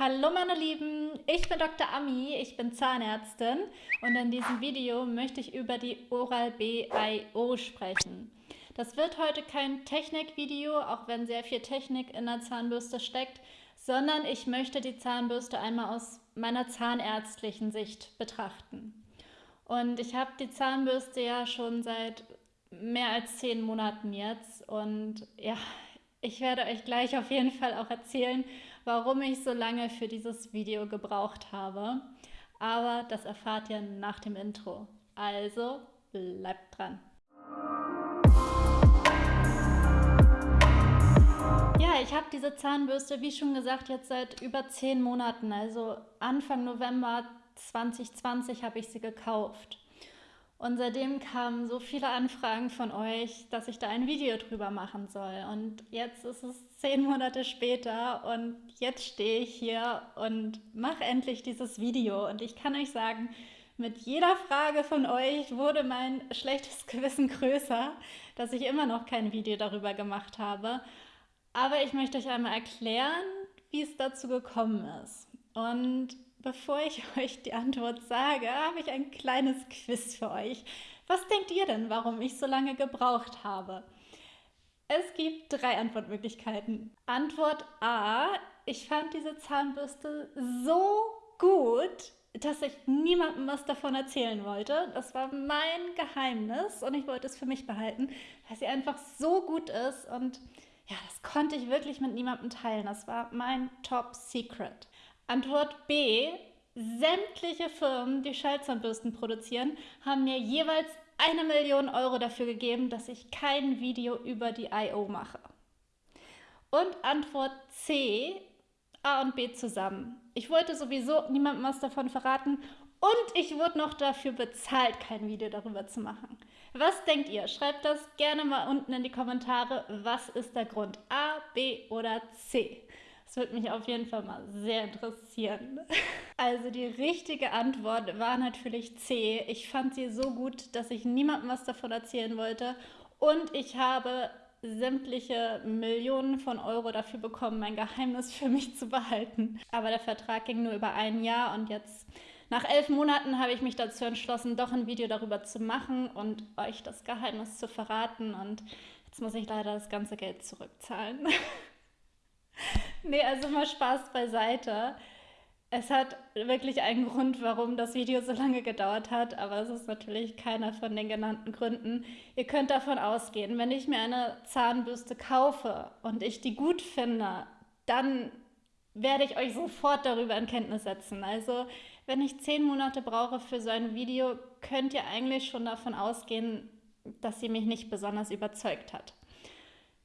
Hallo meine Lieben, ich bin Dr. Ami, ich bin Zahnärztin und in diesem Video möchte ich über die Oral-B IO sprechen. Das wird heute kein Technikvideo, auch wenn sehr viel Technik in der Zahnbürste steckt, sondern ich möchte die Zahnbürste einmal aus meiner zahnärztlichen Sicht betrachten. Und ich habe die Zahnbürste ja schon seit mehr als zehn Monaten jetzt und ja, ich werde euch gleich auf jeden Fall auch erzählen, warum ich so lange für dieses Video gebraucht habe. Aber das erfahrt ihr nach dem Intro. Also bleibt dran. Ja, ich habe diese Zahnbürste, wie schon gesagt, jetzt seit über zehn Monaten. Also Anfang November 2020 habe ich sie gekauft. Und seitdem kamen so viele Anfragen von euch, dass ich da ein Video drüber machen soll. Und jetzt ist es zehn Monate später und jetzt stehe ich hier und mache endlich dieses Video. Und ich kann euch sagen, mit jeder Frage von euch wurde mein schlechtes Gewissen größer, dass ich immer noch kein Video darüber gemacht habe. Aber ich möchte euch einmal erklären, wie es dazu gekommen ist. Und Bevor ich euch die Antwort sage, habe ich ein kleines Quiz für euch. Was denkt ihr denn, warum ich so lange gebraucht habe? Es gibt drei Antwortmöglichkeiten. Antwort A, ich fand diese Zahnbürste so gut, dass ich niemandem was davon erzählen wollte. Das war mein Geheimnis und ich wollte es für mich behalten, weil sie einfach so gut ist und ja, das konnte ich wirklich mit niemandem teilen. Das war mein Top Secret. Antwort B. Sämtliche Firmen, die Schallzahnbürsten produzieren, haben mir jeweils eine Million Euro dafür gegeben, dass ich kein Video über die I.O. mache. Und Antwort C. A und B zusammen. Ich wollte sowieso niemandem was davon verraten und ich wurde noch dafür bezahlt, kein Video darüber zu machen. Was denkt ihr? Schreibt das gerne mal unten in die Kommentare. Was ist der Grund? A, B oder C? Das würde mich auf jeden Fall mal sehr interessieren. Also die richtige Antwort war natürlich C. Ich fand sie so gut, dass ich niemandem was davon erzählen wollte. Und ich habe sämtliche Millionen von Euro dafür bekommen, mein Geheimnis für mich zu behalten. Aber der Vertrag ging nur über ein Jahr und jetzt nach elf Monaten habe ich mich dazu entschlossen, doch ein Video darüber zu machen und euch das Geheimnis zu verraten. Und jetzt muss ich leider das ganze Geld zurückzahlen. nee, also mal Spaß beiseite. Es hat wirklich einen Grund, warum das Video so lange gedauert hat, aber es ist natürlich keiner von den genannten Gründen. Ihr könnt davon ausgehen, wenn ich mir eine Zahnbürste kaufe und ich die gut finde, dann werde ich euch sofort darüber in Kenntnis setzen. Also wenn ich zehn Monate brauche für so ein Video, könnt ihr eigentlich schon davon ausgehen, dass sie mich nicht besonders überzeugt hat.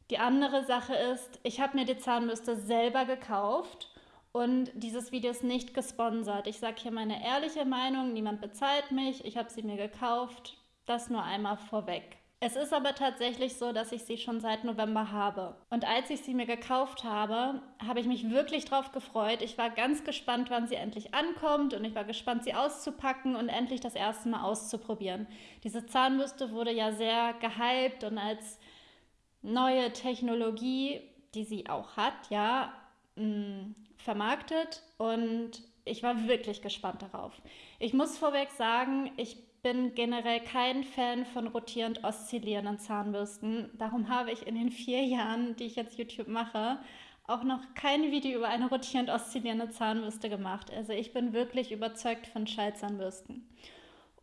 Die andere Sache ist, ich habe mir die Zahnbürste selber gekauft und dieses Video ist nicht gesponsert. Ich sage hier meine ehrliche Meinung, niemand bezahlt mich, ich habe sie mir gekauft, das nur einmal vorweg. Es ist aber tatsächlich so, dass ich sie schon seit November habe. Und als ich sie mir gekauft habe, habe ich mich wirklich drauf gefreut. Ich war ganz gespannt, wann sie endlich ankommt und ich war gespannt, sie auszupacken und endlich das erste Mal auszuprobieren. Diese Zahnbürste wurde ja sehr gehypt und als neue Technologie, die sie auch hat, ja, mh, mm, vermarktet und ich war wirklich gespannt darauf. Ich muss vorweg sagen, ich bin generell kein Fan von rotierend oszillierenden Zahnbürsten. Darum habe ich in den vier Jahren, die ich jetzt YouTube mache, auch noch kein Video über eine rotierend oszillierende Zahnbürste gemacht. Also ich bin wirklich überzeugt von Schallzahnbürsten.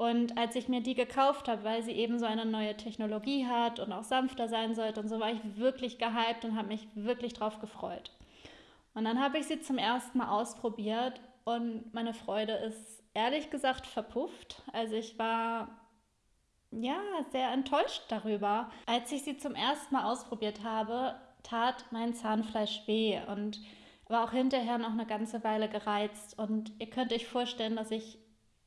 Und als ich mir die gekauft habe, weil sie eben so eine neue Technologie hat und auch sanfter sein sollte und so, war ich wirklich gehypt und habe mich wirklich drauf gefreut. Und dann habe ich sie zum ersten Mal ausprobiert und meine Freude ist ehrlich gesagt verpufft. Also ich war ja sehr enttäuscht darüber. Als ich sie zum ersten Mal ausprobiert habe, tat mein Zahnfleisch weh und war auch hinterher noch eine ganze Weile gereizt. Und ihr könnt euch vorstellen, dass ich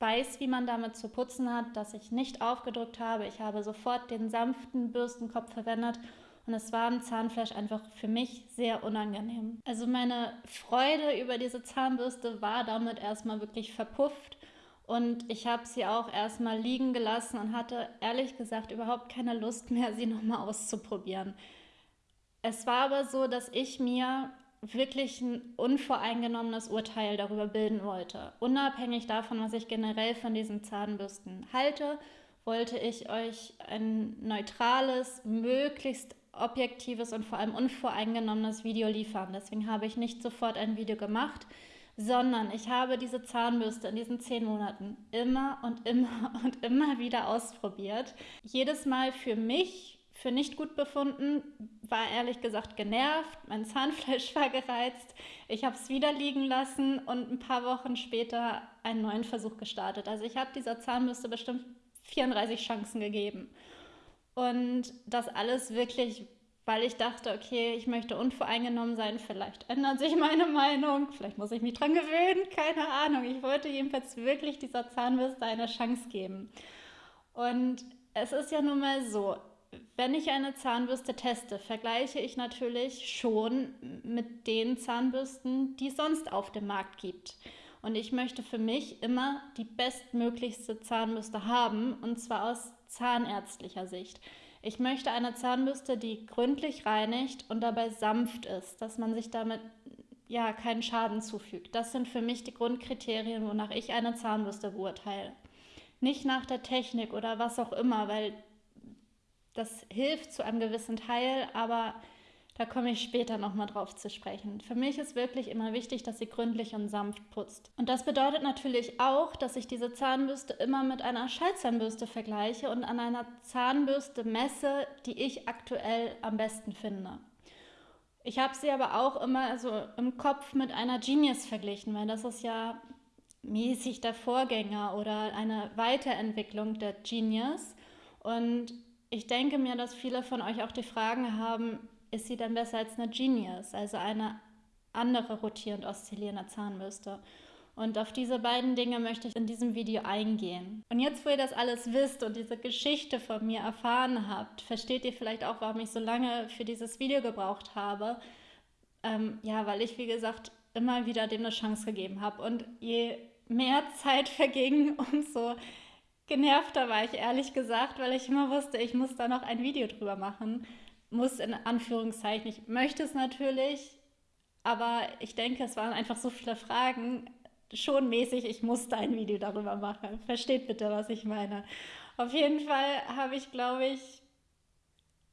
weiß, wie man damit zu putzen hat, dass ich nicht aufgedrückt habe. Ich habe sofort den sanften Bürstenkopf verwendet und es war im Zahnfleisch einfach für mich sehr unangenehm. Also meine Freude über diese Zahnbürste war damit erstmal wirklich verpufft und ich habe sie auch erstmal liegen gelassen und hatte ehrlich gesagt überhaupt keine Lust mehr, sie nochmal auszuprobieren. Es war aber so, dass ich mir wirklich ein unvoreingenommenes Urteil darüber bilden wollte. Unabhängig davon, was ich generell von diesen Zahnbürsten halte, wollte ich euch ein neutrales, möglichst objektives und vor allem unvoreingenommenes Video liefern. Deswegen habe ich nicht sofort ein Video gemacht, sondern ich habe diese Zahnbürste in diesen zehn Monaten immer und immer und immer wieder ausprobiert. Jedes Mal für mich für nicht gut befunden, war ehrlich gesagt genervt, mein Zahnfleisch war gereizt, ich habe es wieder liegen lassen und ein paar Wochen später einen neuen Versuch gestartet. Also ich habe dieser Zahnbürste bestimmt 34 Chancen gegeben. Und das alles wirklich, weil ich dachte, okay, ich möchte unvoreingenommen sein, vielleicht ändert sich meine Meinung, vielleicht muss ich mich dran gewöhnen, keine Ahnung. Ich wollte jedenfalls wirklich dieser Zahnbürste eine Chance geben. Und es ist ja nun mal so, wenn ich eine Zahnbürste teste, vergleiche ich natürlich schon mit den Zahnbürsten, die es sonst auf dem Markt gibt. Und ich möchte für mich immer die bestmöglichste Zahnbürste haben, und zwar aus zahnärztlicher Sicht. Ich möchte eine Zahnbürste, die gründlich reinigt und dabei sanft ist, dass man sich damit ja keinen Schaden zufügt. Das sind für mich die Grundkriterien, wonach ich eine Zahnbürste beurteile. Nicht nach der Technik oder was auch immer, weil das hilft zu einem gewissen Teil, aber da komme ich später nochmal drauf zu sprechen. Für mich ist wirklich immer wichtig, dass sie gründlich und sanft putzt. Und das bedeutet natürlich auch, dass ich diese Zahnbürste immer mit einer Schallzahnbürste vergleiche und an einer Zahnbürste messe, die ich aktuell am besten finde. Ich habe sie aber auch immer so im Kopf mit einer Genius verglichen, weil das ist ja mäßig der Vorgänger oder eine Weiterentwicklung der Genius. Und ich denke mir, dass viele von euch auch die Fragen haben, ist sie dann besser als eine Genius, also eine andere rotierend oszillierende Zahnbürste? Und auf diese beiden Dinge möchte ich in diesem Video eingehen. Und jetzt, wo ihr das alles wisst und diese Geschichte von mir erfahren habt, versteht ihr vielleicht auch, warum ich so lange für dieses Video gebraucht habe. Ähm, ja, weil ich, wie gesagt, immer wieder dem eine Chance gegeben habe. Und je mehr Zeit verging, umso genervter war ich ehrlich gesagt, weil ich immer wusste, ich muss da noch ein Video drüber machen. Muss in Anführungszeichen. Ich möchte es natürlich, aber ich denke, es waren einfach so viele Fragen. Schon mäßig, ich musste ein Video darüber machen. Versteht bitte, was ich meine. Auf jeden Fall habe ich, glaube ich,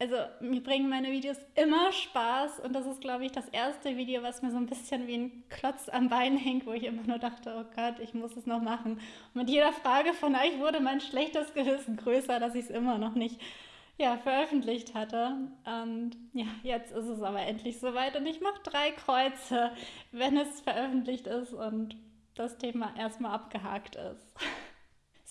also mir bringen meine Videos immer Spaß und das ist, glaube ich, das erste Video, was mir so ein bisschen wie ein Klotz am Bein hängt, wo ich immer nur dachte, oh Gott, ich muss es noch machen. Und mit jeder Frage von euch wurde mein schlechtes Gewissen größer, dass ich es immer noch nicht ja, veröffentlicht hatte. Und ja, jetzt ist es aber endlich soweit und ich mache drei Kreuze, wenn es veröffentlicht ist und das Thema erstmal abgehakt ist.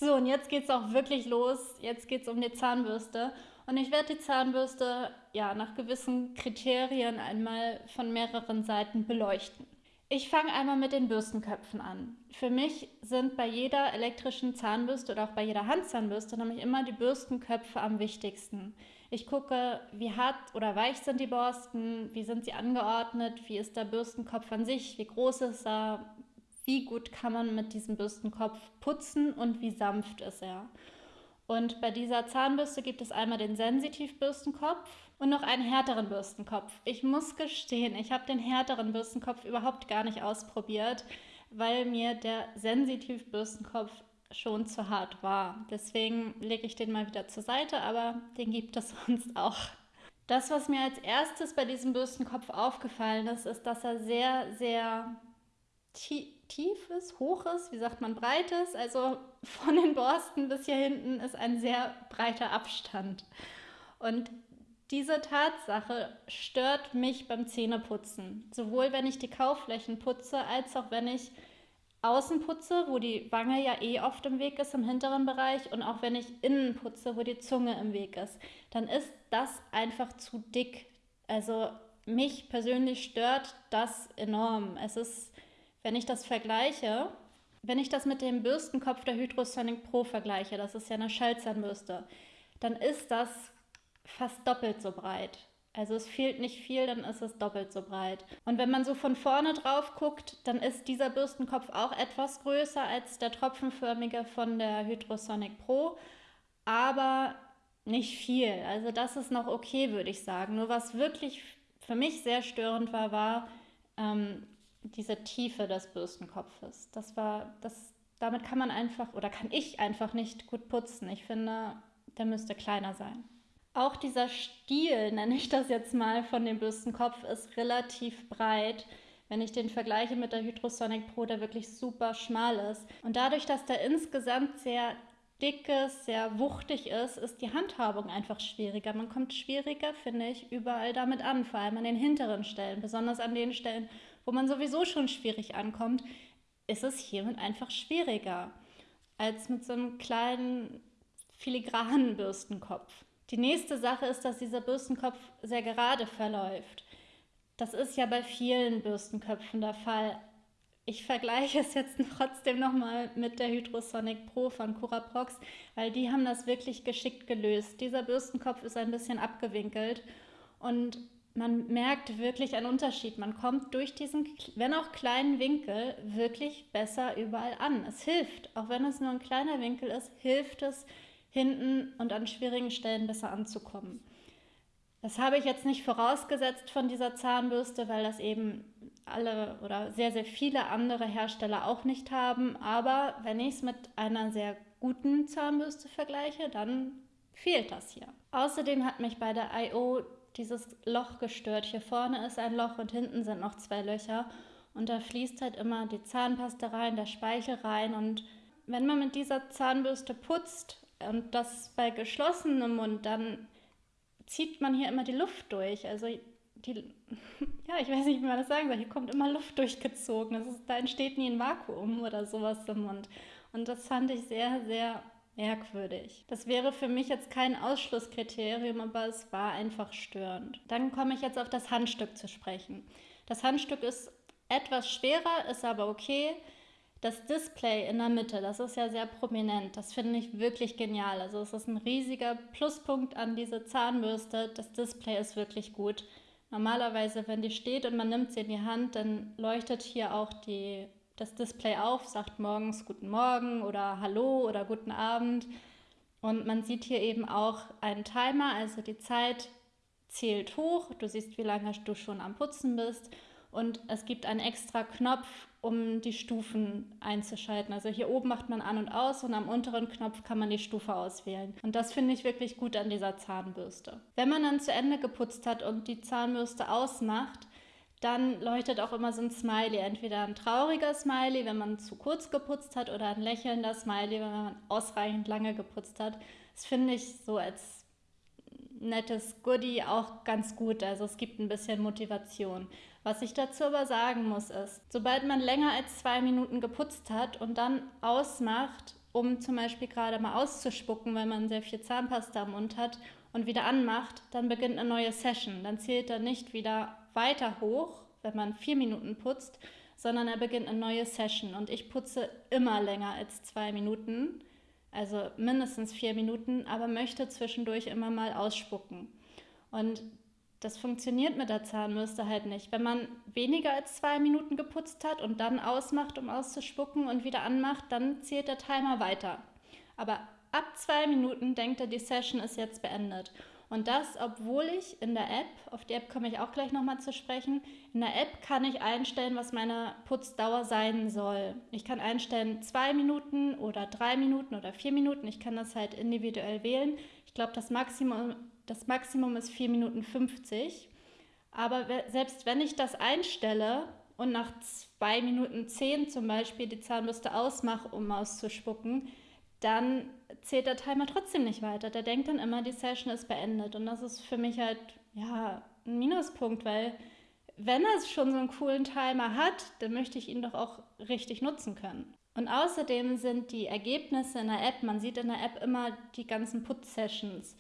So, und jetzt geht es auch wirklich los. Jetzt geht es um die Zahnbürste. Und ich werde die Zahnbürste ja nach gewissen Kriterien einmal von mehreren Seiten beleuchten. Ich fange einmal mit den Bürstenköpfen an. Für mich sind bei jeder elektrischen Zahnbürste oder auch bei jeder Handzahnbürste nämlich immer die Bürstenköpfe am wichtigsten. Ich gucke, wie hart oder weich sind die Borsten, wie sind sie angeordnet, wie ist der Bürstenkopf an sich, wie groß ist er, wie gut kann man mit diesem Bürstenkopf putzen und wie sanft ist er. Und bei dieser Zahnbürste gibt es einmal den Sensitivbürstenkopf und noch einen härteren Bürstenkopf. Ich muss gestehen, ich habe den härteren Bürstenkopf überhaupt gar nicht ausprobiert, weil mir der Sensitivbürstenkopf schon zu hart war. Deswegen lege ich den mal wieder zur Seite, aber den gibt es sonst auch. Das, was mir als erstes bei diesem Bürstenkopf aufgefallen ist, ist, dass er sehr, sehr tief ist, hoch ist, wie sagt man, breit ist. Also von den Borsten bis hier hinten ist ein sehr breiter Abstand. Und diese Tatsache stört mich beim Zähneputzen. Sowohl wenn ich die Kaufflächen putze, als auch wenn ich außen putze, wo die Wange ja eh oft im Weg ist im hinteren Bereich und auch wenn ich innen putze, wo die Zunge im Weg ist, dann ist das einfach zu dick. Also mich persönlich stört das enorm. Es ist wenn ich das vergleiche, wenn ich das mit dem Bürstenkopf der Hydrosonic Pro vergleiche, das ist ja eine Schallzahnbürste, dann ist das fast doppelt so breit. Also es fehlt nicht viel, dann ist es doppelt so breit. Und wenn man so von vorne drauf guckt, dann ist dieser Bürstenkopf auch etwas größer als der tropfenförmige von der Hydrosonic Pro, aber nicht viel. Also das ist noch okay, würde ich sagen. Nur was wirklich für mich sehr störend war, war, ähm, diese Tiefe des Bürstenkopfes. Das war, das, damit kann man einfach oder kann ich einfach nicht gut putzen. Ich finde, der müsste kleiner sein. Auch dieser Stiel, nenne ich das jetzt mal, von dem Bürstenkopf ist relativ breit. Wenn ich den vergleiche mit der Hydrosonic Pro, der wirklich super schmal ist. Und dadurch, dass der insgesamt sehr dickes, sehr wuchtig ist, ist die Handhabung einfach schwieriger. Man kommt schwieriger, finde ich, überall damit an, vor allem an den hinteren Stellen, besonders an den Stellen, wo man sowieso schon schwierig ankommt, ist es hiermit einfach schwieriger als mit so einem kleinen filigranen Bürstenkopf. Die nächste Sache ist, dass dieser Bürstenkopf sehr gerade verläuft. Das ist ja bei vielen Bürstenköpfen der Fall. Ich vergleiche es jetzt trotzdem nochmal mit der Hydrosonic Pro von Curaprox, weil die haben das wirklich geschickt gelöst. Dieser Bürstenkopf ist ein bisschen abgewinkelt und man merkt wirklich einen Unterschied. Man kommt durch diesen, wenn auch kleinen Winkel, wirklich besser überall an. Es hilft, auch wenn es nur ein kleiner Winkel ist, hilft es, hinten und an schwierigen Stellen besser anzukommen. Das habe ich jetzt nicht vorausgesetzt von dieser Zahnbürste, weil das eben alle oder sehr, sehr viele andere Hersteller auch nicht haben. Aber wenn ich es mit einer sehr guten Zahnbürste vergleiche, dann fehlt das hier. Außerdem hat mich bei der I.O. dieses Loch gestört. Hier vorne ist ein Loch und hinten sind noch zwei Löcher. Und da fließt halt immer die Zahnpasta rein, der Speichel rein. Und wenn man mit dieser Zahnbürste putzt und das bei geschlossenem Mund, dann zieht man hier immer die Luft durch. Also die, ja, ich weiß nicht, wie man das sagen soll. Hier kommt immer Luft durchgezogen. Das ist, da entsteht nie ein Vakuum oder sowas im Mund. Und das fand ich sehr, sehr merkwürdig. Das wäre für mich jetzt kein Ausschlusskriterium, aber es war einfach störend. Dann komme ich jetzt auf das Handstück zu sprechen. Das Handstück ist etwas schwerer, ist aber okay. Das Display in der Mitte, das ist ja sehr prominent. Das finde ich wirklich genial. Also es ist ein riesiger Pluspunkt an diese Zahnbürste. Das Display ist wirklich gut. Normalerweise, wenn die steht und man nimmt sie in die Hand, dann leuchtet hier auch die, das Display auf, sagt morgens Guten Morgen oder Hallo oder Guten Abend. Und man sieht hier eben auch einen Timer, also die Zeit zählt hoch. Du siehst, wie lange du schon am Putzen bist. Und es gibt einen extra Knopf, um die Stufen einzuschalten. Also hier oben macht man an und aus und am unteren Knopf kann man die Stufe auswählen. Und das finde ich wirklich gut an dieser Zahnbürste. Wenn man dann zu Ende geputzt hat und die Zahnbürste ausmacht, dann leuchtet auch immer so ein Smiley. Entweder ein trauriger Smiley, wenn man zu kurz geputzt hat, oder ein lächelnder Smiley, wenn man ausreichend lange geputzt hat. Das finde ich so als nettes Goodie auch ganz gut. Also es gibt ein bisschen Motivation. Was ich dazu aber sagen muss ist, sobald man länger als zwei Minuten geputzt hat und dann ausmacht, um zum Beispiel gerade mal auszuspucken, weil man sehr viel Zahnpasta im Mund hat und wieder anmacht, dann beginnt eine neue Session. Dann zählt er nicht wieder weiter hoch, wenn man vier Minuten putzt, sondern er beginnt eine neue Session. Und ich putze immer länger als zwei Minuten, also mindestens vier Minuten, aber möchte zwischendurch immer mal ausspucken. Und das funktioniert mit der Zahnbürste halt nicht. Wenn man weniger als zwei Minuten geputzt hat und dann ausmacht, um auszuspucken und wieder anmacht, dann zählt der Timer weiter. Aber ab zwei Minuten denkt er, die Session ist jetzt beendet. Und das, obwohl ich in der App, auf die App komme ich auch gleich nochmal zu sprechen, in der App kann ich einstellen, was meine Putzdauer sein soll. Ich kann einstellen zwei Minuten oder drei Minuten oder vier Minuten. Ich kann das halt individuell wählen. Ich glaube, das Maximum das Maximum ist 4 Minuten 50. Aber selbst wenn ich das einstelle und nach 2 Minuten 10 zum Beispiel die Zahnbürste ausmache, um auszuspucken, dann zählt der Timer trotzdem nicht weiter. Der denkt dann immer, die Session ist beendet. Und das ist für mich halt ja, ein Minuspunkt, weil wenn er schon so einen coolen Timer hat, dann möchte ich ihn doch auch richtig nutzen können. Und außerdem sind die Ergebnisse in der App, man sieht in der App immer die ganzen Putz-Sessions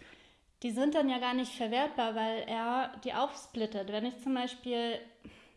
die sind dann ja gar nicht verwertbar, weil er die aufsplittet. Wenn ich zum Beispiel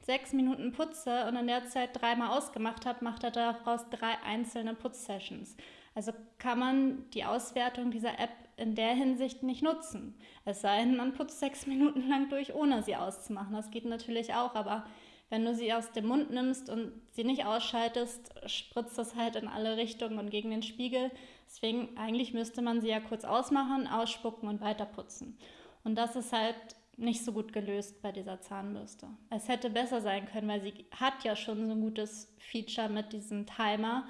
sechs Minuten putze und in der Zeit dreimal ausgemacht habe, macht er daraus drei einzelne Putzsessions. Also kann man die Auswertung dieser App in der Hinsicht nicht nutzen. Es sei denn, man putzt sechs Minuten lang durch, ohne sie auszumachen. Das geht natürlich auch, aber wenn du sie aus dem Mund nimmst und sie nicht ausschaltest, spritzt das halt in alle Richtungen und gegen den Spiegel. Deswegen eigentlich müsste man sie ja kurz ausmachen, ausspucken und weiterputzen. Und das ist halt nicht so gut gelöst bei dieser Zahnbürste. Es hätte besser sein können, weil sie hat ja schon so ein gutes Feature mit diesem Timer,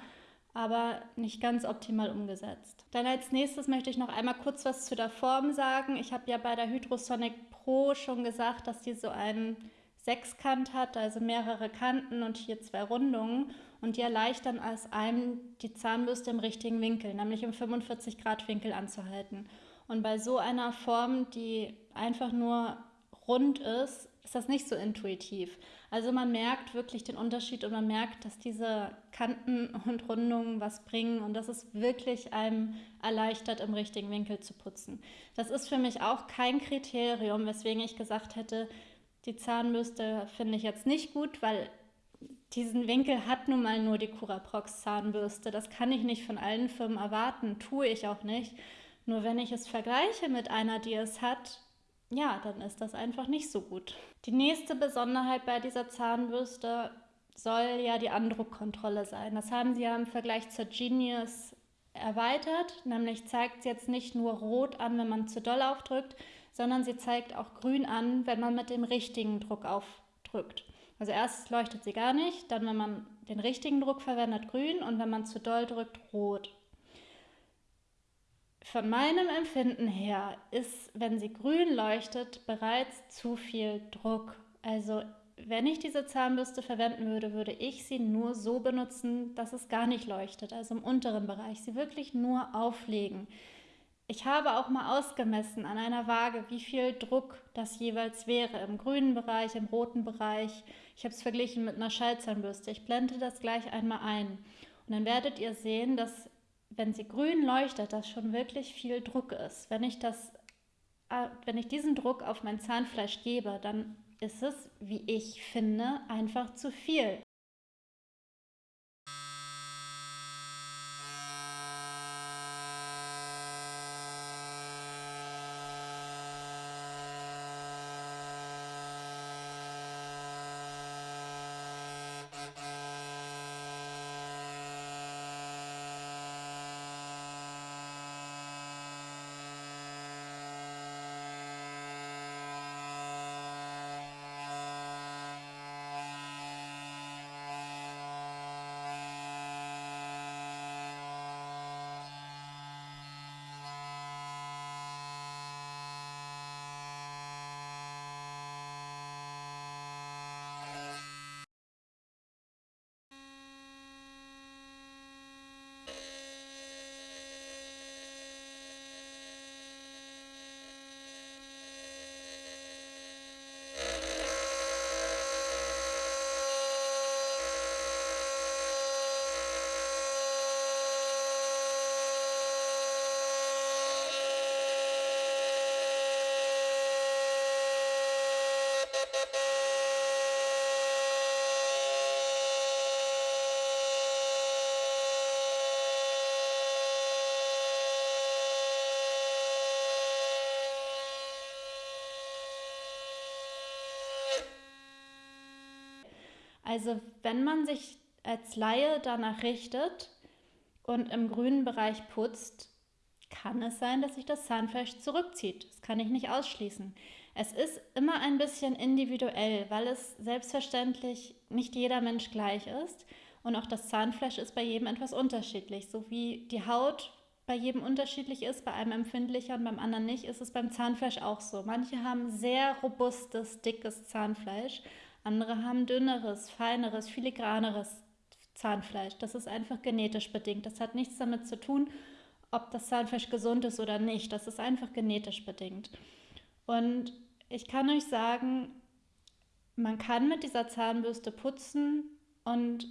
aber nicht ganz optimal umgesetzt. Dann als nächstes möchte ich noch einmal kurz was zu der Form sagen. Ich habe ja bei der Hydrosonic Pro schon gesagt, dass die so einen Sechskant hat, also mehrere Kanten und hier zwei Rundungen und die erleichtern als einem die Zahnbürste im richtigen Winkel, nämlich im 45 Grad Winkel anzuhalten. Und bei so einer Form, die einfach nur rund ist, ist das nicht so intuitiv. Also man merkt wirklich den Unterschied und man merkt, dass diese Kanten und Rundungen was bringen und dass es wirklich einem erleichtert, im richtigen Winkel zu putzen. Das ist für mich auch kein Kriterium, weswegen ich gesagt hätte, die Zahnbürste finde ich jetzt nicht gut, weil diesen Winkel hat nun mal nur die Curaprox Zahnbürste. Das kann ich nicht von allen Firmen erwarten, tue ich auch nicht. Nur wenn ich es vergleiche mit einer, die es hat, ja, dann ist das einfach nicht so gut. Die nächste Besonderheit bei dieser Zahnbürste soll ja die Andruckkontrolle sein. Das haben sie ja im Vergleich zur Genius erweitert, nämlich zeigt sie jetzt nicht nur rot an, wenn man zu doll aufdrückt, sondern sie zeigt auch grün an, wenn man mit dem richtigen Druck aufdrückt. Also erst leuchtet sie gar nicht, dann wenn man den richtigen Druck verwendet, grün und wenn man zu doll drückt, rot. Von meinem Empfinden her ist, wenn sie grün leuchtet, bereits zu viel Druck. Also wenn ich diese Zahnbürste verwenden würde, würde ich sie nur so benutzen, dass es gar nicht leuchtet, also im unteren Bereich. Sie wirklich nur auflegen. Ich habe auch mal ausgemessen an einer Waage, wie viel Druck das jeweils wäre im grünen Bereich, im roten Bereich. Ich habe es verglichen mit einer Schallzahnbürste. Ich blende das gleich einmal ein. Und dann werdet ihr sehen, dass wenn sie grün leuchtet, das schon wirklich viel Druck ist. Wenn ich, das, äh, wenn ich diesen Druck auf mein Zahnfleisch gebe, dann ist es, wie ich finde, einfach zu viel. Also wenn man sich als Laie danach richtet und im grünen Bereich putzt, kann es sein, dass sich das Zahnfleisch zurückzieht. Das kann ich nicht ausschließen. Es ist immer ein bisschen individuell, weil es selbstverständlich nicht jeder Mensch gleich ist. Und auch das Zahnfleisch ist bei jedem etwas unterschiedlich. So wie die Haut bei jedem unterschiedlich ist, bei einem empfindlicher und beim anderen nicht, ist es beim Zahnfleisch auch so. Manche haben sehr robustes, dickes Zahnfleisch andere haben dünneres, feineres, filigraneres Zahnfleisch. Das ist einfach genetisch bedingt. Das hat nichts damit zu tun, ob das Zahnfleisch gesund ist oder nicht. Das ist einfach genetisch bedingt. Und ich kann euch sagen, man kann mit dieser Zahnbürste putzen und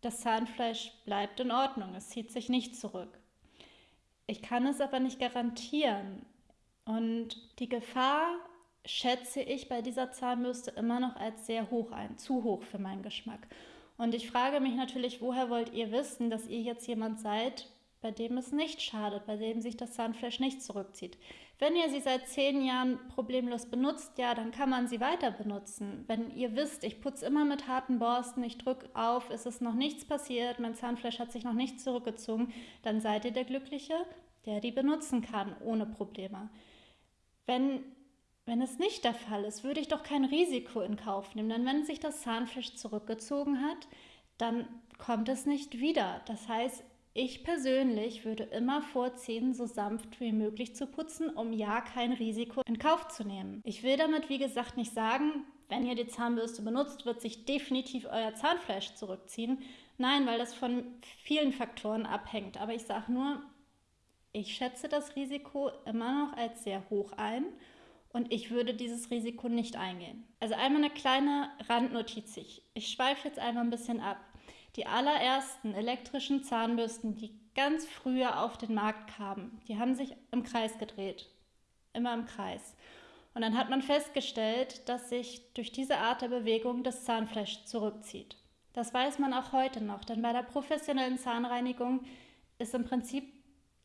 das Zahnfleisch bleibt in Ordnung. Es zieht sich nicht zurück. Ich kann es aber nicht garantieren. Und die Gefahr schätze ich bei dieser Zahnbürste immer noch als sehr hoch ein, zu hoch für meinen Geschmack. Und ich frage mich natürlich, woher wollt ihr wissen, dass ihr jetzt jemand seid, bei dem es nicht schadet, bei dem sich das Zahnfleisch nicht zurückzieht. Wenn ihr sie seit zehn Jahren problemlos benutzt, ja, dann kann man sie weiter benutzen. Wenn ihr wisst, ich putze immer mit harten Borsten, ich drücke auf, es ist noch nichts passiert, mein Zahnfleisch hat sich noch nicht zurückgezogen, dann seid ihr der Glückliche, der die benutzen kann ohne Probleme. Wenn wenn es nicht der Fall ist, würde ich doch kein Risiko in Kauf nehmen. Denn wenn sich das Zahnfleisch zurückgezogen hat, dann kommt es nicht wieder. Das heißt, ich persönlich würde immer vorziehen, so sanft wie möglich zu putzen, um ja kein Risiko in Kauf zu nehmen. Ich will damit, wie gesagt, nicht sagen, wenn ihr die Zahnbürste benutzt, wird sich definitiv euer Zahnfleisch zurückziehen. Nein, weil das von vielen Faktoren abhängt. Aber ich sage nur, ich schätze das Risiko immer noch als sehr hoch ein und ich würde dieses Risiko nicht eingehen. Also einmal eine kleine Randnotiz. Ich schweife jetzt einmal ein bisschen ab. Die allerersten elektrischen Zahnbürsten, die ganz früher auf den Markt kamen, die haben sich im Kreis gedreht. Immer im Kreis. Und dann hat man festgestellt, dass sich durch diese Art der Bewegung das Zahnfleisch zurückzieht. Das weiß man auch heute noch, denn bei der professionellen Zahnreinigung ist im Prinzip,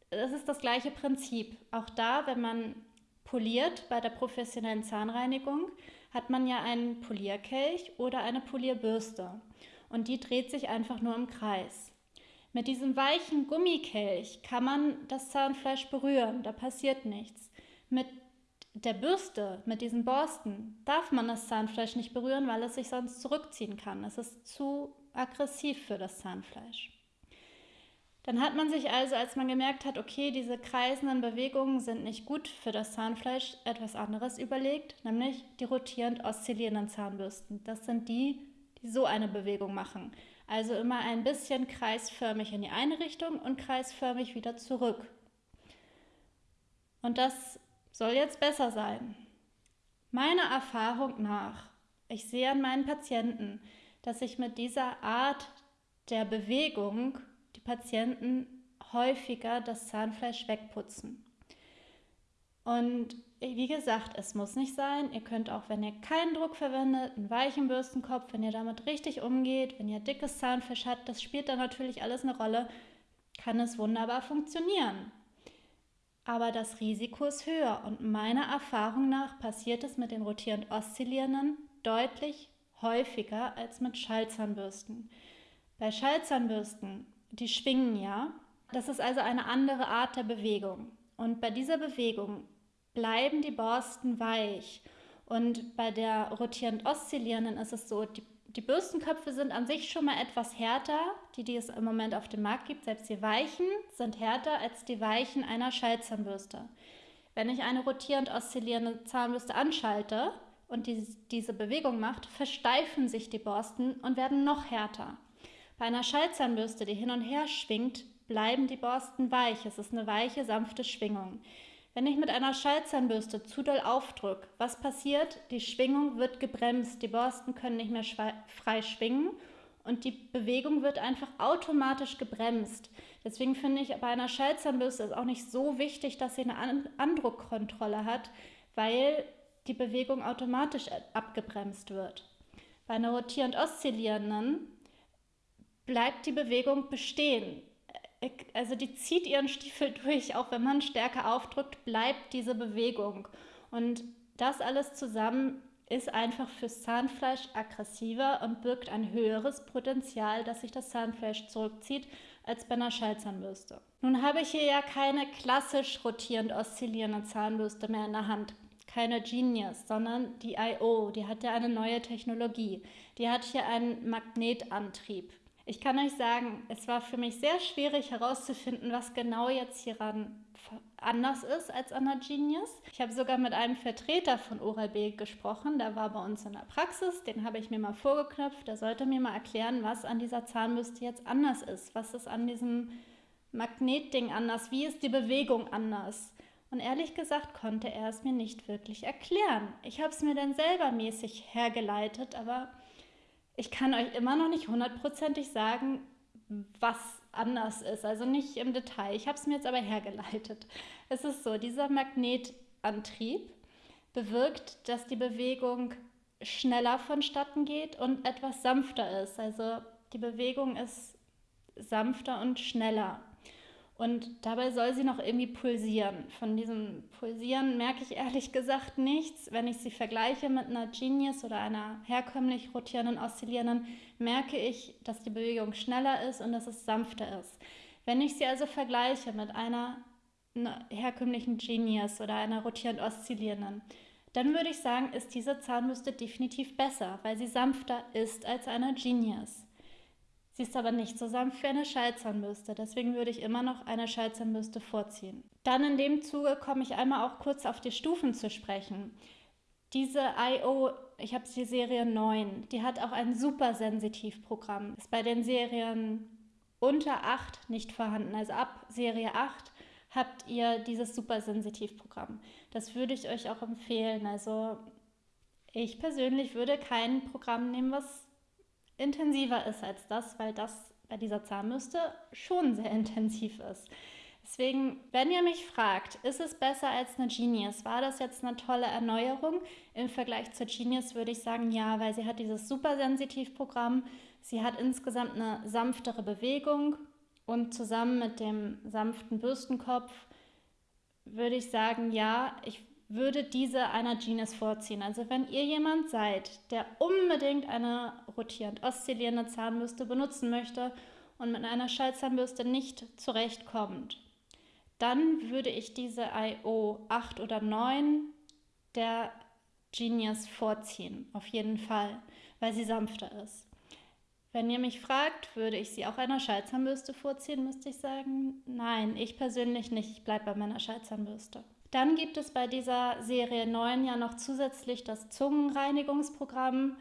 es ist das gleiche Prinzip. Auch da, wenn man poliert bei der professionellen Zahnreinigung, hat man ja einen Polierkelch oder eine Polierbürste und die dreht sich einfach nur im Kreis. Mit diesem weichen Gummikelch kann man das Zahnfleisch berühren, da passiert nichts. Mit der Bürste, mit diesen Borsten, darf man das Zahnfleisch nicht berühren, weil es sich sonst zurückziehen kann. Es ist zu aggressiv für das Zahnfleisch. Dann hat man sich also, als man gemerkt hat, okay, diese kreisenden Bewegungen sind nicht gut für das Zahnfleisch, etwas anderes überlegt, nämlich die rotierend oszillierenden Zahnbürsten. Das sind die, die so eine Bewegung machen. Also immer ein bisschen kreisförmig in die eine Richtung und kreisförmig wieder zurück. Und das soll jetzt besser sein. Meiner Erfahrung nach, ich sehe an meinen Patienten, dass ich mit dieser Art der Bewegung Patienten häufiger das Zahnfleisch wegputzen. Und wie gesagt, es muss nicht sein. Ihr könnt auch, wenn ihr keinen Druck verwendet, einen weichen Bürstenkopf, wenn ihr damit richtig umgeht, wenn ihr dickes Zahnfleisch habt, das spielt dann natürlich alles eine Rolle, kann es wunderbar funktionieren. Aber das Risiko ist höher und meiner Erfahrung nach passiert es mit den rotierend oszillierenden deutlich häufiger als mit Schallzahnbürsten. Bei Schallzahnbürsten, die schwingen ja, das ist also eine andere Art der Bewegung. Und bei dieser Bewegung bleiben die Borsten weich. Und bei der rotierend oszillierenden ist es so, die, die Bürstenköpfe sind an sich schon mal etwas härter, die, die es im Moment auf dem Markt gibt. Selbst die weichen sind härter als die weichen einer Schallzahnbürste. Wenn ich eine rotierend oszillierende Zahnbürste anschalte und die, diese Bewegung macht, versteifen sich die Borsten und werden noch härter. Bei einer Schallzahnbürste, die hin und her schwingt, bleiben die Borsten weich. Es ist eine weiche, sanfte Schwingung. Wenn ich mit einer Schallzahnbürste zu doll aufdrücke, was passiert? Die Schwingung wird gebremst, die Borsten können nicht mehr frei schwingen und die Bewegung wird einfach automatisch gebremst. Deswegen finde ich bei einer Schallzahnbürste ist auch nicht so wichtig, dass sie eine Andruckkontrolle hat, weil die Bewegung automatisch abgebremst wird. Bei einer rotierend oszillierenden bleibt die Bewegung bestehen also die zieht ihren Stiefel durch, auch wenn man stärker aufdrückt, bleibt diese Bewegung. Und das alles zusammen ist einfach fürs Zahnfleisch aggressiver und birgt ein höheres Potenzial, dass sich das Zahnfleisch zurückzieht, als bei einer Schallzahnbürste. Nun habe ich hier ja keine klassisch rotierend oszillierende Zahnbürste mehr in der Hand. Keine Genius, sondern die IO, die hat ja eine neue Technologie. Die hat hier einen Magnetantrieb. Ich kann euch sagen, es war für mich sehr schwierig herauszufinden, was genau jetzt hieran anders ist als an der Genius. Ich habe sogar mit einem Vertreter von Oral-B gesprochen, der war bei uns in der Praxis, den habe ich mir mal vorgeknöpft, der sollte mir mal erklären, was an dieser Zahnbürste jetzt anders ist, was ist an diesem Magnetding anders, wie ist die Bewegung anders. Und ehrlich gesagt konnte er es mir nicht wirklich erklären. Ich habe es mir dann selber mäßig hergeleitet, aber ich kann euch immer noch nicht hundertprozentig sagen, was anders ist. Also nicht im Detail. Ich habe es mir jetzt aber hergeleitet. Es ist so, dieser Magnetantrieb bewirkt, dass die Bewegung schneller vonstatten geht und etwas sanfter ist. Also die Bewegung ist sanfter und schneller. Und dabei soll sie noch irgendwie pulsieren. Von diesem Pulsieren merke ich ehrlich gesagt nichts. Wenn ich sie vergleiche mit einer Genius oder einer herkömmlich rotierenden, oszillierenden, merke ich, dass die Bewegung schneller ist und dass es sanfter ist. Wenn ich sie also vergleiche mit einer herkömmlichen Genius oder einer rotierend oszillierenden, dann würde ich sagen, ist diese Zahnbürste definitiv besser, weil sie sanfter ist als eine Genius. Sie ist aber nicht so sanft wie eine Schallzahnbürste, deswegen würde ich immer noch eine Schallzahnbürste vorziehen. Dann in dem Zuge komme ich einmal auch kurz auf die Stufen zu sprechen. Diese IO, ich habe die Serie 9, die hat auch ein super Sensitivprogramm. Ist bei den Serien unter 8 nicht vorhanden. Also ab Serie 8 habt ihr dieses super Sensitivprogramm. Das würde ich euch auch empfehlen. Also ich persönlich würde kein Programm nehmen, was intensiver ist als das, weil das bei dieser Zahnbürste schon sehr intensiv ist. Deswegen, wenn ihr mich fragt, ist es besser als eine Genius? War das jetzt eine tolle Erneuerung? Im Vergleich zur Genius würde ich sagen, ja, weil sie hat dieses Supersensitiv-Programm. Sie hat insgesamt eine sanftere Bewegung und zusammen mit dem sanften Bürstenkopf würde ich sagen, ja, ich würde diese einer Genius vorziehen. Also wenn ihr jemand seid, der unbedingt eine rotierend oszillierende Zahnbürste benutzen möchte und mit einer Schallzahnbürste nicht zurechtkommt, dann würde ich diese IO 8 oder 9 der Genius vorziehen, auf jeden Fall, weil sie sanfter ist. Wenn ihr mich fragt, würde ich sie auch einer Schallzahnbürste vorziehen, müsste ich sagen, nein, ich persönlich nicht, ich bleibe bei meiner Schallzahnbürste. Dann gibt es bei dieser Serie 9 ja noch zusätzlich das Zungenreinigungsprogramm.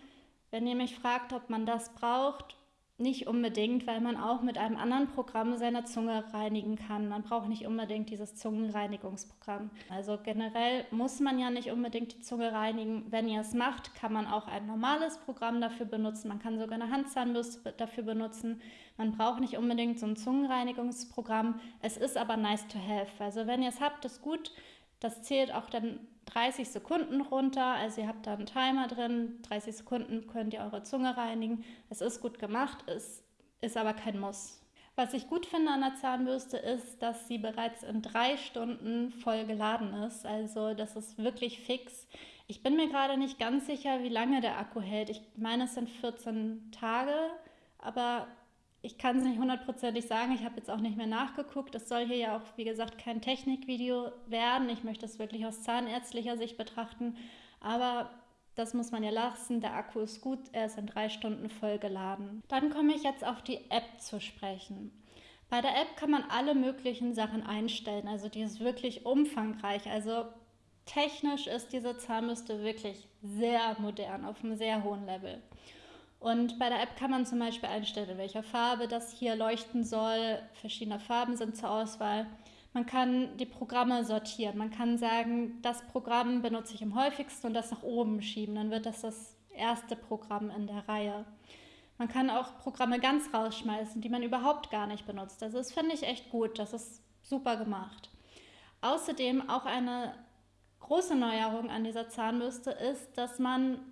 Wenn ihr mich fragt, ob man das braucht, nicht unbedingt, weil man auch mit einem anderen Programm seine Zunge reinigen kann. Man braucht nicht unbedingt dieses Zungenreinigungsprogramm. Also generell muss man ja nicht unbedingt die Zunge reinigen. Wenn ihr es macht, kann man auch ein normales Programm dafür benutzen. Man kann sogar eine Handzahnbürste dafür benutzen. Man braucht nicht unbedingt so ein Zungenreinigungsprogramm. Es ist aber nice to have. Also wenn ihr es habt, ist gut. Das zählt auch dann 30 Sekunden runter. Also ihr habt da einen Timer drin. 30 Sekunden könnt ihr eure Zunge reinigen. Es ist gut gemacht, es ist aber kein Muss. Was ich gut finde an der Zahnbürste ist, dass sie bereits in drei Stunden voll geladen ist. Also das ist wirklich fix. Ich bin mir gerade nicht ganz sicher, wie lange der Akku hält. Ich meine, es sind 14 Tage, aber ich kann es nicht hundertprozentig sagen, ich habe jetzt auch nicht mehr nachgeguckt. Es soll hier ja auch, wie gesagt, kein Technikvideo werden. Ich möchte es wirklich aus zahnärztlicher Sicht betrachten. Aber das muss man ja lassen. Der Akku ist gut, er ist in drei Stunden voll geladen. Dann komme ich jetzt auf die App zu sprechen. Bei der App kann man alle möglichen Sachen einstellen. Also die ist wirklich umfangreich. Also technisch ist diese Zahnbürste wirklich sehr modern, auf einem sehr hohen Level. Und bei der App kann man zum Beispiel einstellen, in welcher Farbe das hier leuchten soll. Verschiedene Farben sind zur Auswahl. Man kann die Programme sortieren. Man kann sagen, das Programm benutze ich am häufigsten und das nach oben schieben. Dann wird das das erste Programm in der Reihe. Man kann auch Programme ganz rausschmeißen, die man überhaupt gar nicht benutzt. Also das finde ich echt gut. Das ist super gemacht. Außerdem auch eine große Neuerung an dieser Zahnbürste ist, dass man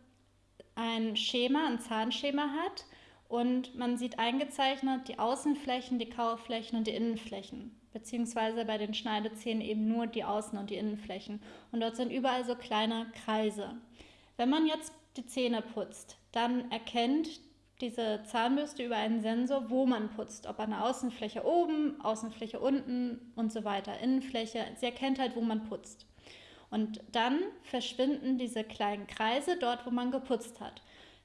ein Schema, ein Zahnschema hat und man sieht eingezeichnet die Außenflächen, die Kauflächen und die Innenflächen, beziehungsweise bei den Schneidezähnen eben nur die Außen- und die Innenflächen. Und dort sind überall so kleine Kreise. Wenn man jetzt die Zähne putzt, dann erkennt diese Zahnbürste über einen Sensor, wo man putzt, ob an der Außenfläche oben, Außenfläche unten und so weiter, Innenfläche. Sie erkennt halt, wo man putzt. Und dann verschwinden diese kleinen Kreise dort, wo man geputzt hat.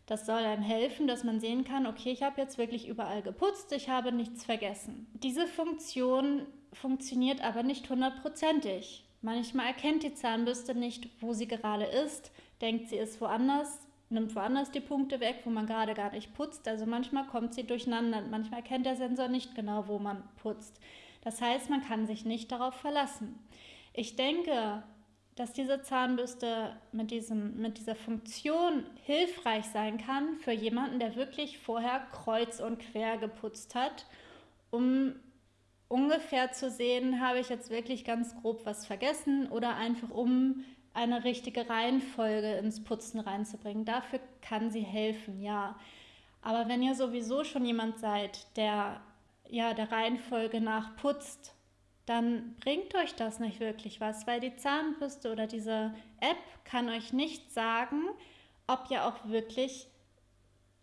Das soll einem helfen, dass man sehen kann, okay, ich habe jetzt wirklich überall geputzt, ich habe nichts vergessen. Diese Funktion funktioniert aber nicht hundertprozentig. Manchmal erkennt die Zahnbürste nicht, wo sie gerade ist, denkt, sie ist woanders, nimmt woanders die Punkte weg, wo man gerade gar nicht putzt. Also manchmal kommt sie durcheinander. Manchmal erkennt der Sensor nicht genau, wo man putzt. Das heißt, man kann sich nicht darauf verlassen. Ich denke, dass diese Zahnbürste mit, diesem, mit dieser Funktion hilfreich sein kann für jemanden, der wirklich vorher kreuz und quer geputzt hat, um ungefähr zu sehen, habe ich jetzt wirklich ganz grob was vergessen oder einfach um eine richtige Reihenfolge ins Putzen reinzubringen. Dafür kann sie helfen, ja. Aber wenn ihr sowieso schon jemand seid, der ja der Reihenfolge nach putzt dann bringt euch das nicht wirklich was, weil die Zahnbürste oder diese App kann euch nicht sagen, ob ihr auch wirklich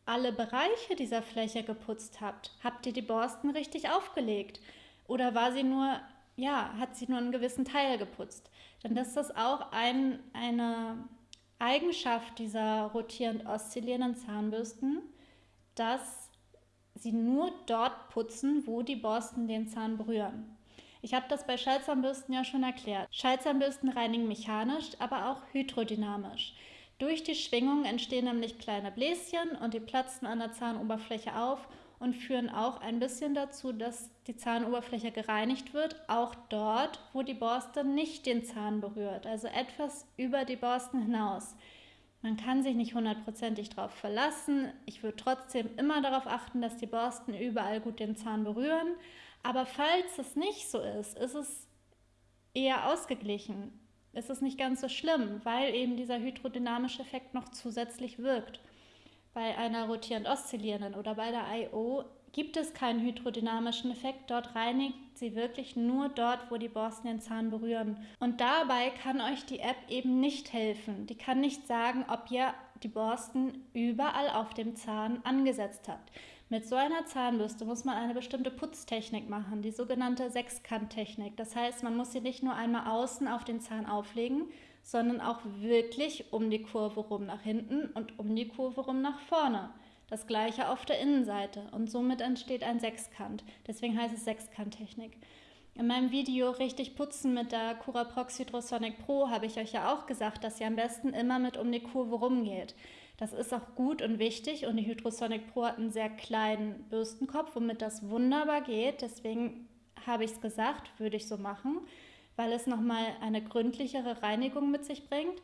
alle Bereiche dieser Fläche geputzt habt. Habt ihr die Borsten richtig aufgelegt? Oder war sie nur, ja, hat sie nur einen gewissen Teil geputzt? Dann ist das auch ein, eine Eigenschaft dieser rotierend oszillierenden Zahnbürsten, dass sie nur dort putzen, wo die Borsten den Zahn berühren. Ich habe das bei Schallzahnbürsten ja schon erklärt. Schallzahnbürsten reinigen mechanisch, aber auch hydrodynamisch. Durch die Schwingung entstehen nämlich kleine Bläschen und die platzen an der Zahnoberfläche auf und führen auch ein bisschen dazu, dass die Zahnoberfläche gereinigt wird, auch dort, wo die Borste nicht den Zahn berührt, also etwas über die Borsten hinaus. Man kann sich nicht hundertprozentig darauf verlassen. Ich würde trotzdem immer darauf achten, dass die Borsten überall gut den Zahn berühren. Aber falls es nicht so ist, ist es eher ausgeglichen. Ist es nicht ganz so schlimm, weil eben dieser hydrodynamische Effekt noch zusätzlich wirkt. Bei einer rotierend oszillierenden oder bei der IO gibt es keinen hydrodynamischen Effekt. Dort reinigt sie wirklich nur dort, wo die Borsten den Zahn berühren. Und dabei kann euch die App eben nicht helfen. Die kann nicht sagen, ob ihr die Borsten überall auf dem Zahn angesetzt habt. Mit so einer Zahnbürste muss man eine bestimmte Putztechnik machen, die sogenannte Sechskanttechnik. Das heißt, man muss sie nicht nur einmal außen auf den Zahn auflegen, sondern auch wirklich um die Kurve rum nach hinten und um die Kurve rum nach vorne. Das gleiche auf der Innenseite und somit entsteht ein Sechskant. Deswegen heißt es Sechskanttechnik. In meinem Video Richtig putzen mit der Curaprox Hydrosonic Pro habe ich euch ja auch gesagt, dass ihr am besten immer mit um die Kurve rumgeht. Das ist auch gut und wichtig und die Hydrosonic Pro hat einen sehr kleinen Bürstenkopf, womit das wunderbar geht. Deswegen habe ich es gesagt, würde ich so machen, weil es nochmal eine gründlichere Reinigung mit sich bringt.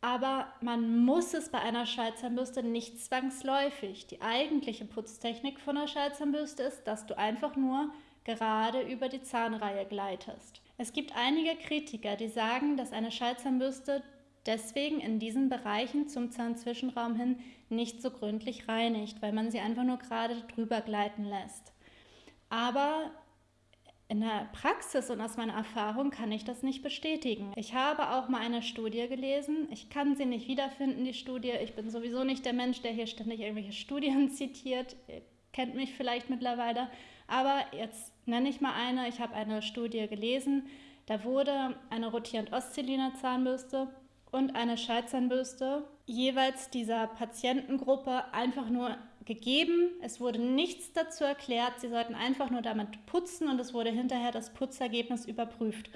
Aber man muss es bei einer Schallzahnbürste nicht zwangsläufig. Die eigentliche Putztechnik von einer Schallzahnbürste ist, dass du einfach nur gerade über die Zahnreihe gleitest. Es gibt einige Kritiker, die sagen, dass eine Schallzahnbürste deswegen in diesen Bereichen zum Zahnzwischenraum hin nicht so gründlich reinigt, weil man sie einfach nur gerade drüber gleiten lässt. Aber in der Praxis und aus meiner Erfahrung kann ich das nicht bestätigen. Ich habe auch mal eine Studie gelesen. Ich kann sie nicht wiederfinden, die Studie. Ich bin sowieso nicht der Mensch, der hier ständig irgendwelche Studien zitiert. Ihr kennt mich vielleicht mittlerweile. Aber jetzt nenne ich mal eine. Ich habe eine Studie gelesen. Da wurde eine rotierend oszillierende Zahnbürste und eine Schallzahnbürste jeweils dieser Patientengruppe einfach nur gegeben. Es wurde nichts dazu erklärt. Sie sollten einfach nur damit putzen und es wurde hinterher das Putzergebnis überprüft,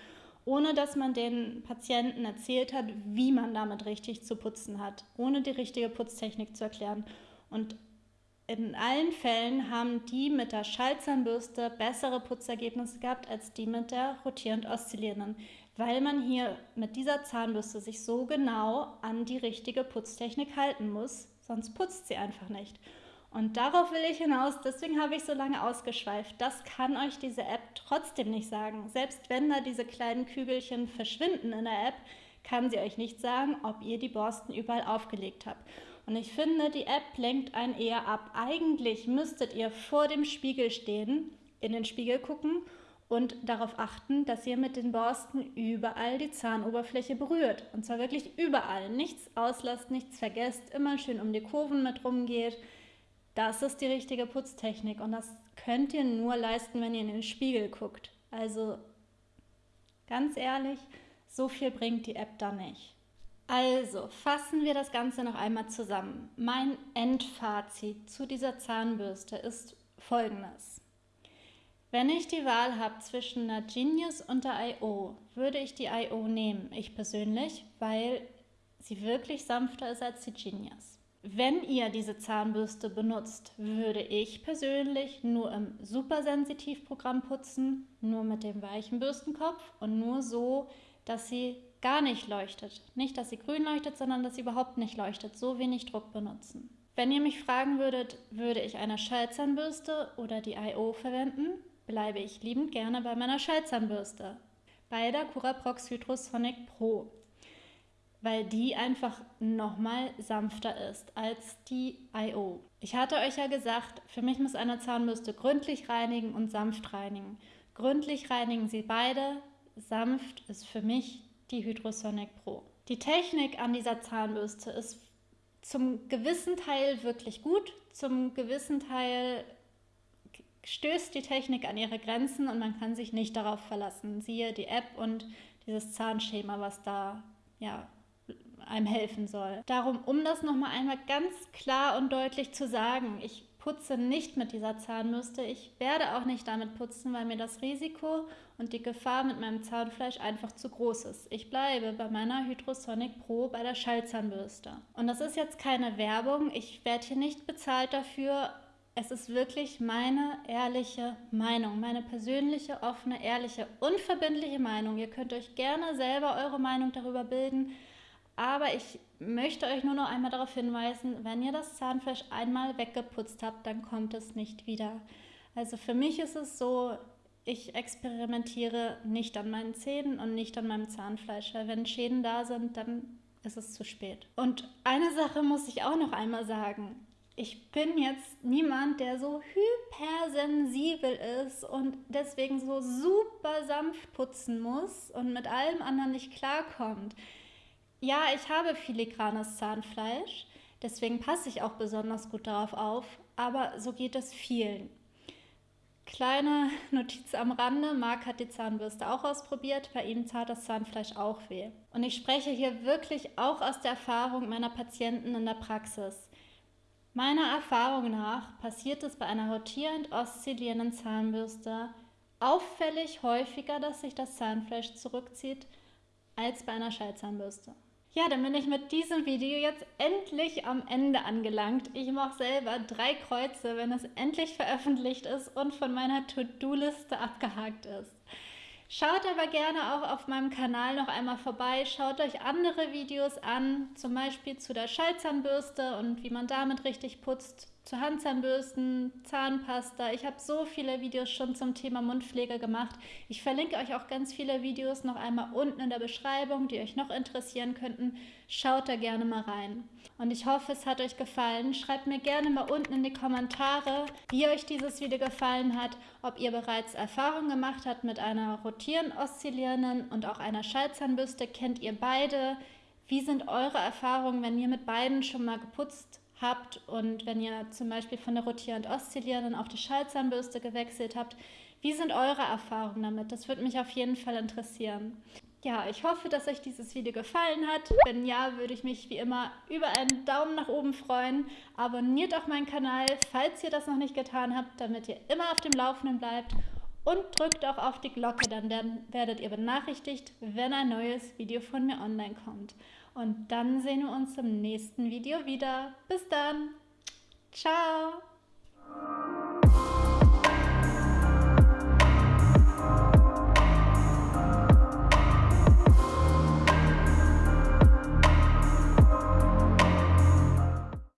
ohne dass man den Patienten erzählt hat, wie man damit richtig zu putzen hat, ohne die richtige Putztechnik zu erklären. Und in allen Fällen haben die mit der Schallzahnbürste bessere Putzergebnisse gehabt als die mit der rotierend oszillierenden weil man hier mit dieser Zahnbürste sich so genau an die richtige Putztechnik halten muss, sonst putzt sie einfach nicht. Und darauf will ich hinaus, deswegen habe ich so lange ausgeschweift. Das kann euch diese App trotzdem nicht sagen. Selbst wenn da diese kleinen Kügelchen verschwinden in der App, kann sie euch nicht sagen, ob ihr die Borsten überall aufgelegt habt. Und ich finde, die App lenkt einen eher ab. Eigentlich müsstet ihr vor dem Spiegel stehen, in den Spiegel gucken und darauf achten, dass ihr mit den Borsten überall die Zahnoberfläche berührt. Und zwar wirklich überall. Nichts auslasst, nichts vergesst, immer schön um die Kurven mit rumgeht. Das ist die richtige Putztechnik und das könnt ihr nur leisten, wenn ihr in den Spiegel guckt. Also ganz ehrlich, so viel bringt die App da nicht. Also fassen wir das Ganze noch einmal zusammen. Mein Endfazit zu dieser Zahnbürste ist folgendes. Wenn ich die Wahl habe zwischen einer Genius und der I.O., würde ich die I.O. nehmen, ich persönlich, weil sie wirklich sanfter ist als die Genius. Wenn ihr diese Zahnbürste benutzt, würde ich persönlich nur im Supersensitivprogramm putzen, nur mit dem weichen Bürstenkopf und nur so, dass sie gar nicht leuchtet. Nicht, dass sie grün leuchtet, sondern dass sie überhaupt nicht leuchtet. So wenig Druck benutzen. Wenn ihr mich fragen würdet, würde ich eine Schallzahnbürste oder die I.O. verwenden, bleibe ich liebend gerne bei meiner Schallzahnbürste, bei der Curaprox Hydrosonic Pro, weil die einfach nochmal sanfter ist als die IO. Ich hatte euch ja gesagt, für mich muss eine Zahnbürste gründlich reinigen und sanft reinigen. Gründlich reinigen sie beide, sanft ist für mich die Hydrosonic Pro. Die Technik an dieser Zahnbürste ist zum gewissen Teil wirklich gut, zum gewissen Teil stößt die Technik an ihre Grenzen und man kann sich nicht darauf verlassen. Siehe die App und dieses Zahnschema, was da ja einem helfen soll. Darum, um das nochmal einmal ganz klar und deutlich zu sagen, ich putze nicht mit dieser Zahnbürste. Ich werde auch nicht damit putzen, weil mir das Risiko und die Gefahr mit meinem Zahnfleisch einfach zu groß ist. Ich bleibe bei meiner Hydrosonic Pro bei der Schallzahnbürste. Und das ist jetzt keine Werbung. Ich werde hier nicht bezahlt dafür. Es ist wirklich meine ehrliche Meinung, meine persönliche, offene, ehrliche, unverbindliche Meinung. Ihr könnt euch gerne selber eure Meinung darüber bilden. Aber ich möchte euch nur noch einmal darauf hinweisen, wenn ihr das Zahnfleisch einmal weggeputzt habt, dann kommt es nicht wieder. Also für mich ist es so, ich experimentiere nicht an meinen Zähnen und nicht an meinem Zahnfleisch, weil wenn Schäden da sind, dann ist es zu spät. Und eine Sache muss ich auch noch einmal sagen. Ich bin jetzt niemand, der so hypersensibel ist und deswegen so super sanft putzen muss und mit allem anderen nicht klarkommt. Ja, ich habe filigranes Zahnfleisch, deswegen passe ich auch besonders gut darauf auf, aber so geht es vielen. Kleine Notiz am Rande, Marc hat die Zahnbürste auch ausprobiert, bei ihm tat das Zahnfleisch auch weh. Und ich spreche hier wirklich auch aus der Erfahrung meiner Patienten in der Praxis. Meiner Erfahrung nach passiert es bei einer rotierend oszillierenden Zahnbürste auffällig häufiger, dass sich das Zahnfleisch zurückzieht, als bei einer Schallzahnbürste. Ja, dann bin ich mit diesem Video jetzt endlich am Ende angelangt. Ich mache selber drei Kreuze, wenn es endlich veröffentlicht ist und von meiner To-Do-Liste abgehakt ist. Schaut aber gerne auch auf meinem Kanal noch einmal vorbei. Schaut euch andere Videos an, zum Beispiel zu der Schallzahnbürste und wie man damit richtig putzt zu Handzahnbürsten, Zahnpasta. Ich habe so viele Videos schon zum Thema Mundpflege gemacht. Ich verlinke euch auch ganz viele Videos noch einmal unten in der Beschreibung, die euch noch interessieren könnten. Schaut da gerne mal rein. Und ich hoffe, es hat euch gefallen. Schreibt mir gerne mal unten in die Kommentare, wie euch dieses Video gefallen hat, ob ihr bereits Erfahrung gemacht habt mit einer rotierend oszillierenden und auch einer Schallzahnbürste. Kennt ihr beide? Wie sind eure Erfahrungen, wenn ihr mit beiden schon mal geputzt? Habt und wenn ihr zum Beispiel von der rotierend oszillierenden auf die Schallzahnbürste gewechselt habt, wie sind eure Erfahrungen damit? Das würde mich auf jeden Fall interessieren. Ja, ich hoffe, dass euch dieses Video gefallen hat. Wenn ja, würde ich mich wie immer über einen Daumen nach oben freuen. Abonniert auch meinen Kanal, falls ihr das noch nicht getan habt, damit ihr immer auf dem Laufenden bleibt. Und drückt auch auf die Glocke, dann werdet ihr benachrichtigt, wenn ein neues Video von mir online kommt. Und dann sehen wir uns im nächsten Video wieder. Bis dann. Ciao.